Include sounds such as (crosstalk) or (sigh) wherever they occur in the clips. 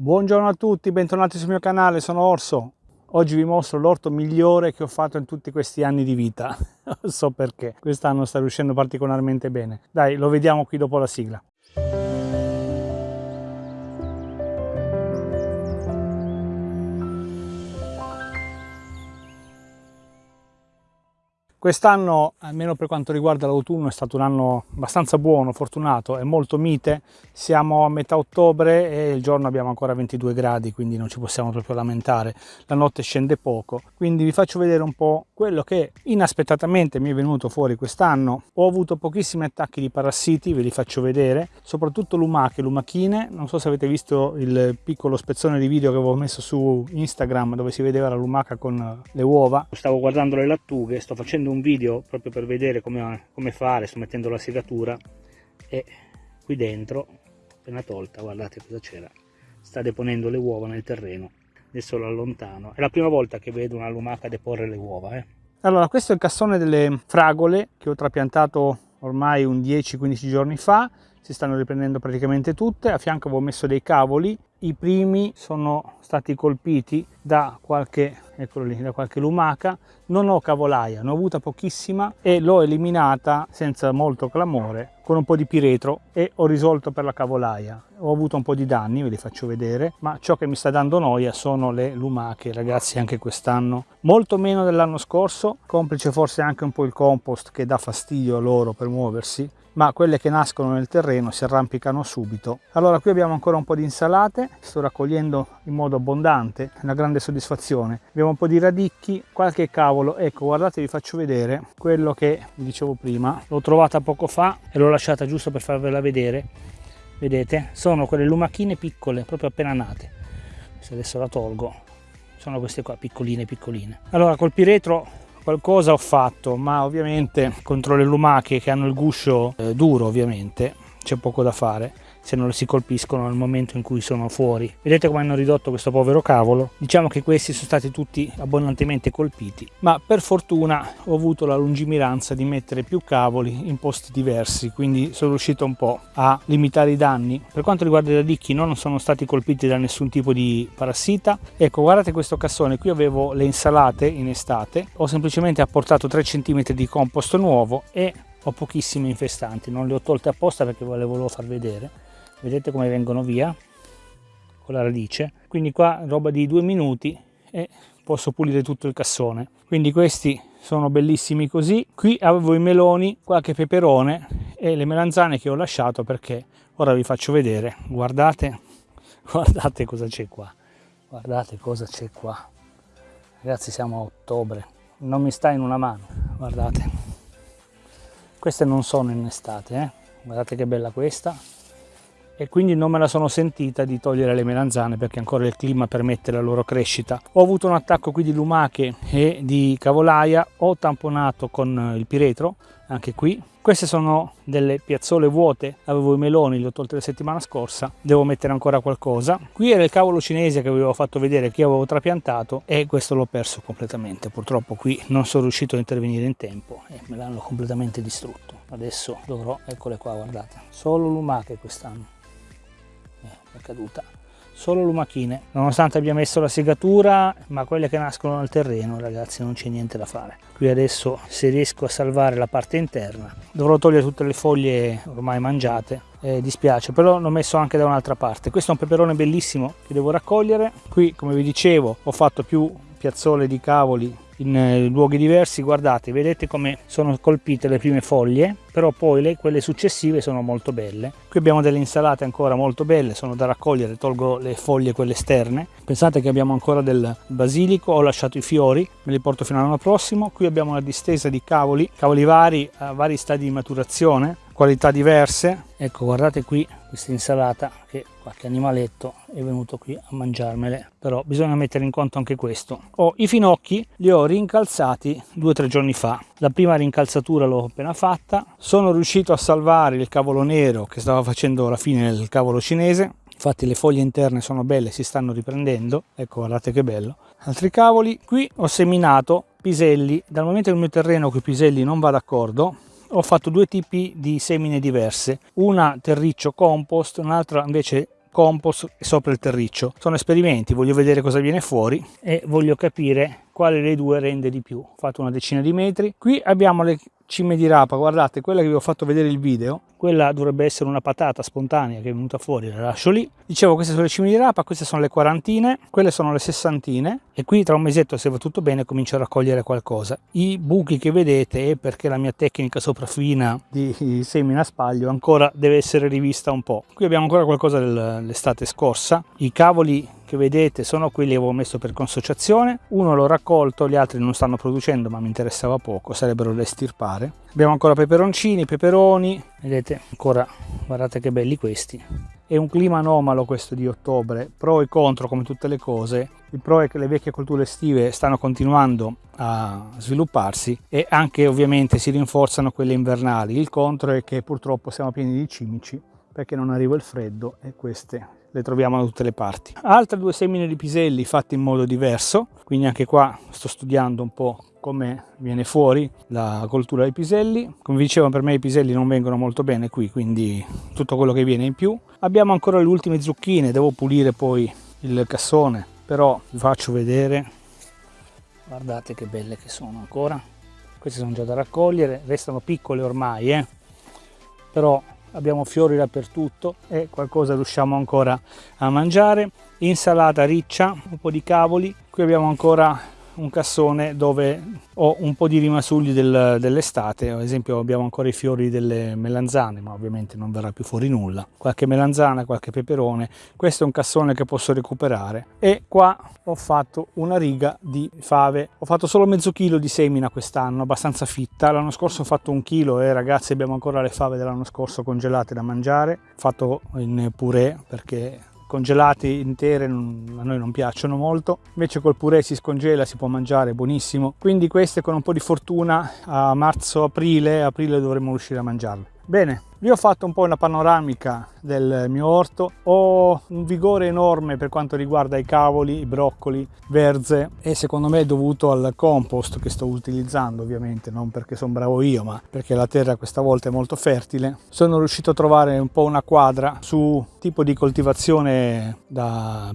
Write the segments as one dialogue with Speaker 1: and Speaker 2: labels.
Speaker 1: Buongiorno a tutti, bentornati sul mio canale, sono Orso. Oggi vi mostro l'orto migliore che ho fatto in tutti questi anni di vita. (laughs) Non so perché, quest'anno sta riuscendo particolarmente bene. Dai, lo vediamo qui dopo la sigla. Quest'anno, almeno per quanto riguarda l'autunno, è stato un anno abbastanza buono, fortunato, è molto mite. Siamo a metà ottobre e il giorno abbiamo ancora 22 gradi, quindi non ci possiamo proprio lamentare. La notte scende poco, quindi vi faccio vedere un po' quello che inaspettatamente mi è venuto fuori quest'anno. Ho avuto pochissimi attacchi di parassiti, ve li faccio vedere, soprattutto lumache, lumachine. Non so se avete visto il piccolo spezzone di video che avevo messo su Instagram dove si vedeva la lumaca con le uova. Stavo guardando le lattughe, sto facendo facendo un video proprio per vedere come, come fare, sto mettendo la segatura e qui dentro, appena tolta, guardate cosa c'era, sta deponendo le uova nel terreno, adesso lo allontano, è la prima volta che vedo una lumaca deporre le uova. Eh. Allora, questo è il cassone delle fragole che ho trapiantato ormai un 10-15 giorni fa, si stanno riprendendo praticamente tutte, a fianco avevo messo dei cavoli, i primi sono stati colpiti da qualche, eccolo lì, da qualche lumaca, non ho cavolaia, ne ho avuta pochissima e l'ho eliminata senza molto clamore con un po' di piretro e ho risolto per la cavolaia. Ho avuto un po' di danni, ve li faccio vedere, ma ciò che mi sta dando noia sono le lumache, ragazzi, anche quest'anno. Molto meno dell'anno scorso, complice forse anche un po' il compost che dà fastidio a loro per muoversi, ma quelle che nascono nel terreno si arrampicano subito. Allora qui abbiamo ancora un po' di insalate, sto raccogliendo in modo abbondante, una grande soddisfazione. Abbiamo un po' di radicchi, qualche cavolo, ecco guardate vi faccio vedere quello che vi dicevo prima, l'ho trovata poco fa e l'ho lasciata giusto per farvela vedere. Vedete? Sono quelle lumachine piccole, proprio appena nate. Adesso la tolgo, sono queste qua piccoline piccoline. Allora col piretro qualcosa ho fatto ma ovviamente contro le lumache che hanno il guscio eh, duro ovviamente c'è poco da fare se non si colpiscono nel momento in cui sono fuori. Vedete come hanno ridotto questo povero cavolo? Diciamo che questi sono stati tutti abbondantemente colpiti, ma per fortuna ho avuto la lungimiranza di mettere più cavoli in posti diversi, quindi sono riuscito un po' a limitare i danni. Per quanto riguarda i radicchi non sono stati colpiti da nessun tipo di parassita. Ecco, guardate questo cassone, qui avevo le insalate in estate, ho semplicemente apportato 3 cm di compost nuovo e ho pochissimi infestanti, non le ho tolte apposta perché ve le volevo far vedere. Vedete come vengono via con la radice. Quindi qua roba di due minuti e posso pulire tutto il cassone. Quindi questi sono bellissimi così. Qui avevo i meloni qualche peperone e le melanzane che ho lasciato perché ora vi faccio vedere. Guardate (laughs) guardate cosa c'è qua. Guardate cosa c'è qua. Ragazzi siamo a ottobre. Non mi sta in una mano guardate queste non sono in estate eh? guardate che bella questa e quindi non me la sono sentita di togliere le melanzane perché ancora il clima permette la loro crescita. Ho avuto un attacco qui di lumache e di cavolaia, ho tamponato con il piretro, anche qui. Queste sono delle piazzole vuote, avevo i meloni, li ho tolte la settimana scorsa, devo mettere ancora qualcosa. Qui era il cavolo cinese che avevo fatto vedere, che avevo trapiantato e questo l'ho perso completamente. Purtroppo qui non sono riuscito a intervenire in tempo e me l'hanno completamente distrutto. Adesso dovrò, eccole qua, guardate, solo lumache quest'anno è caduta solo lumachine nonostante abbia messo la segatura ma quelle che nascono nel terreno ragazzi non c'è niente da fare. Qui adesso se riesco a salvare la parte interna dovrò togliere tutte le foglie ormai mangiate eh, dispiace però l'ho messo anche da un'altra parte. Questo è un peperone bellissimo che devo raccogliere. Qui come vi dicevo ho fatto più piazzole di cavoli in eh, luoghi diversi guardate vedete come sono colpite le prime foglie però poi le, quelle successive sono molto belle. Qui abbiamo delle insalate ancora molto belle sono da raccogliere tolgo le foglie quelle esterne. Pensate che abbiamo ancora del basilico ho lasciato i fiori me li porto fino all'anno prossimo. Qui abbiamo una distesa di cavoli cavoli vari a vari stadi di maturazione qualità diverse. Ecco guardate qui questa insalata che qualche animaletto è venuto qui a mangiarmele. Però bisogna mettere in conto anche questo. Ho i finocchi li ho rincalzati due o tre giorni fa. La prima rincalzatura l'ho appena fatta. Sono riuscito a salvare il cavolo nero che stava facendo la fine del cavolo cinese. Infatti le foglie interne sono belle si stanno riprendendo. Ecco guardate che bello. Altri cavoli. Qui ho seminato piselli. Dal momento che il mio terreno con i piselli non va d'accordo ho fatto due tipi di semine diverse una terriccio compost un'altra invece compost sopra il terriccio. Sono esperimenti, voglio vedere cosa viene fuori e voglio capire quale dei due rende di più. Ho fatto una decina di metri. Qui abbiamo le cime di rapa, guardate, quella che vi ho fatto vedere il video, quella dovrebbe essere una patata spontanea che è venuta fuori, la lascio lì. Dicevo, queste sono le cime di rapa, queste sono le quarantine, quelle sono le sessantine e qui tra un mesetto, se va tutto bene, comincio a raccogliere qualcosa. I buchi che vedete è perché la mia tecnica sopraffina di semina spaglio ancora deve essere rivista un po'. Qui abbiamo ancora qualcosa dell'estate scorsa, i cavoli che vedete sono quelli che avevo messo per consociazione. Uno l'ho raccolto gli altri non stanno producendo ma mi interessava poco sarebbero da estirpare. Abbiamo ancora peperoncini peperoni vedete ancora guardate che belli questi. È un clima anomalo questo di ottobre pro e contro come tutte le cose. Il pro è che le vecchie colture estive stanno continuando a svilupparsi e anche ovviamente si rinforzano quelle invernali. Il contro è che purtroppo siamo pieni di cimici perché non arriva il freddo e queste le troviamo da tutte le parti. Altre due semine di piselli fatte in modo diverso, quindi anche qua sto studiando un po' come viene fuori la coltura dei piselli. Come dicevo per me i piselli non vengono molto bene qui, quindi tutto quello che viene in più. Abbiamo ancora le ultime zucchine, devo pulire poi il cassone, però vi faccio vedere. Guardate che belle che sono ancora. Queste sono già da raccogliere, restano piccole ormai, eh? però abbiamo fiori dappertutto e qualcosa riusciamo ancora a mangiare. Insalata riccia un po di cavoli. Qui abbiamo ancora un cassone dove ho un po' di rimasugli del, dell'estate, ad esempio abbiamo ancora i fiori delle melanzane, ma ovviamente non verrà più fuori nulla, qualche melanzana, qualche peperone, questo è un cassone che posso recuperare. E qua ho fatto una riga di fave, ho fatto solo mezzo chilo di semina quest'anno, abbastanza fitta, l'anno scorso ho fatto un chilo e ragazzi abbiamo ancora le fave dell'anno scorso congelate da mangiare, fatto in purè perché congelati intere a noi non piacciono molto. Invece col purè si scongela si può mangiare buonissimo. Quindi queste con un po di fortuna a marzo aprile aprile dovremmo riuscire a mangiarle bene vi ho fatto un po' una panoramica del mio orto, ho un vigore enorme per quanto riguarda i cavoli, i broccoli, verze e secondo me è dovuto al compost che sto utilizzando ovviamente, non perché sono bravo io ma perché la terra questa volta è molto fertile. Sono riuscito a trovare un po' una quadra su tipo di coltivazione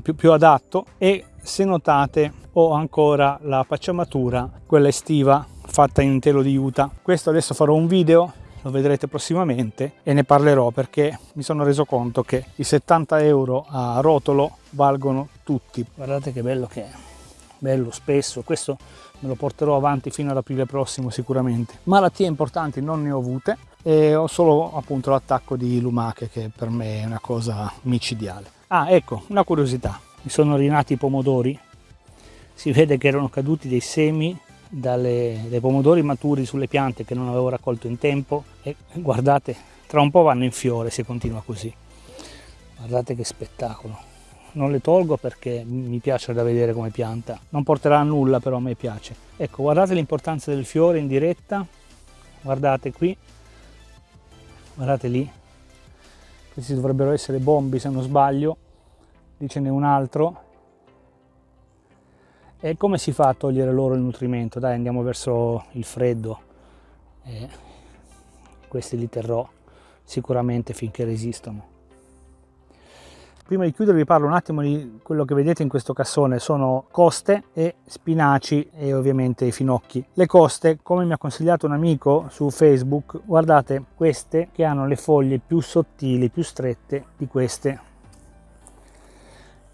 Speaker 1: più, più adatto e se notate ho ancora la pacciamatura, quella estiva fatta in telo di juta. Questo adesso farò un video lo vedrete prossimamente e ne parlerò perché mi sono reso conto che i 70 euro a rotolo valgono tutti. Guardate che bello che è. Bello spesso. Questo me lo porterò avanti fino ad aprile prossimo sicuramente. Malattie importanti non ne ho avute e ho solo appunto l'attacco di lumache che per me è una cosa micidiale. Ah ecco una curiosità. Mi sono rinati i pomodori. Si vede che erano caduti dei semi dalle, dai pomodori maturi sulle piante che non avevo raccolto in tempo e guardate tra un po' vanno in fiore se continua così. Guardate che spettacolo. Non le tolgo perché mi piace da vedere come pianta. Non porterà a nulla però a me piace. Ecco guardate l'importanza del fiore in diretta. Guardate qui. Guardate lì. Questi dovrebbero essere bombi se non sbaglio. Lì ce n'è un altro e come si fa a togliere loro il nutrimento? Dai, andiamo verso il freddo. E questi li terrò sicuramente finché resistono. Prima di chiudere vi parlo un attimo di quello che vedete in questo cassone, sono coste e spinaci e ovviamente i finocchi. Le coste, come mi ha consigliato un amico su Facebook, guardate queste che hanno le foglie più sottili, più strette di queste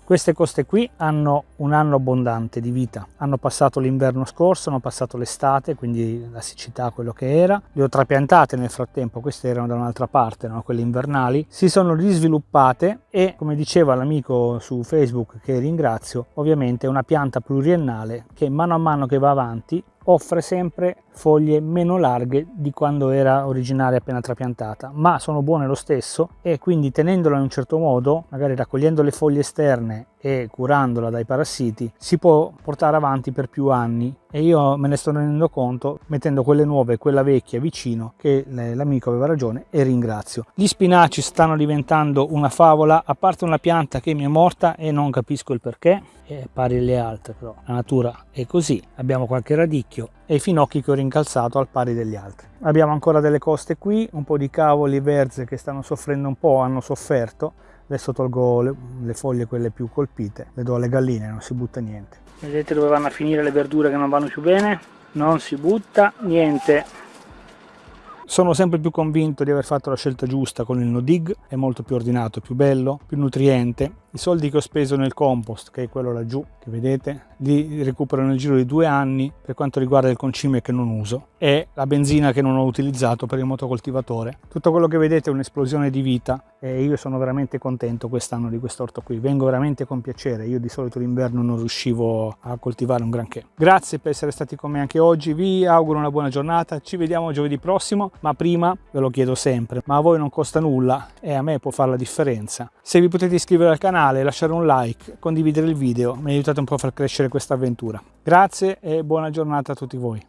Speaker 1: queste coste qui hanno un anno abbondante di vita, hanno passato l'inverno scorso, hanno passato l'estate, quindi la siccità quello che era, le ho trapiantate nel frattempo, queste erano da un'altra parte, erano quelle invernali, si sono risviluppate e come diceva l'amico su Facebook che ringrazio, ovviamente è una pianta pluriennale che mano a mano che va avanti offre sempre foglie meno larghe di quando era originaria appena trapiantata ma sono buone lo stesso e quindi tenendola in un certo modo magari raccogliendo le foglie esterne e curandola dai parassiti si può portare avanti per più anni. E io me ne sto rendendo conto mettendo quelle nuove e quella vecchia vicino che l'amico aveva ragione e ringrazio. Gli spinaci stanno diventando una favola a parte una pianta che mi è morta e non capisco il perché è pari alle altre però. La natura è così abbiamo qualche radicchio e i finocchi che ho rincalzato al pari degli altri. Abbiamo ancora delle coste qui un po' di cavoli verze che stanno soffrendo un po' hanno sofferto adesso tolgo le, le foglie quelle più colpite le do alle galline non si butta niente. Vedete dove vanno a finire le verdure che non vanno più bene? Non si butta niente sono sempre più convinto di aver fatto la scelta giusta con il no dig, è molto più ordinato, più bello, più nutriente. I soldi che ho speso nel compost, che è quello laggiù, che vedete, li recupero nel giro di due anni per quanto riguarda il concime che non uso e la benzina che non ho utilizzato per il motocoltivatore. Tutto quello che vedete è un'esplosione di vita e io sono veramente contento quest'anno di quest'orto qui. Vengo veramente con piacere, io di solito l'inverno non riuscivo a coltivare un granché. Grazie per essere stati con me anche oggi, vi auguro una buona giornata, ci vediamo giovedì prossimo ma prima ve lo chiedo sempre, ma a voi non costa nulla e a me può fare la differenza. Se vi potete iscrivere al canale, lasciare un like, condividere il video, mi aiutate un po' a far crescere questa avventura. Grazie e buona giornata a tutti voi.